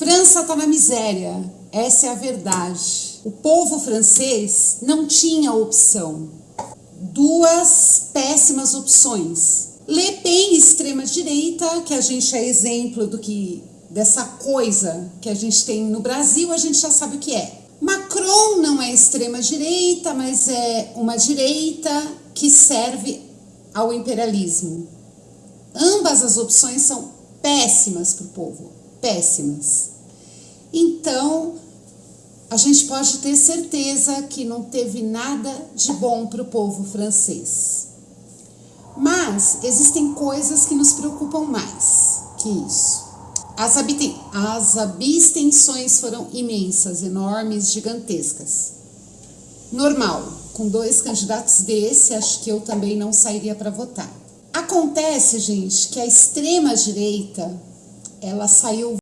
França está na miséria, essa é a verdade. O povo francês não tinha opção. Duas péssimas opções. Le Pen, extrema-direita, que a gente é exemplo do que dessa coisa que a gente tem no Brasil, a gente já sabe o que é. Macron não é extrema-direita, mas é uma direita que serve ao imperialismo. Ambas as opções são péssimas para o povo, péssimas. Então, a gente pode ter certeza que não teve nada de bom para o povo francês. Mas existem coisas que nos preocupam mais que isso. As, as abstenções foram imensas, enormes, gigantescas. Normal, com dois candidatos desse, acho que eu também não sairia para votar. Acontece, gente, que a extrema direita, ela saiu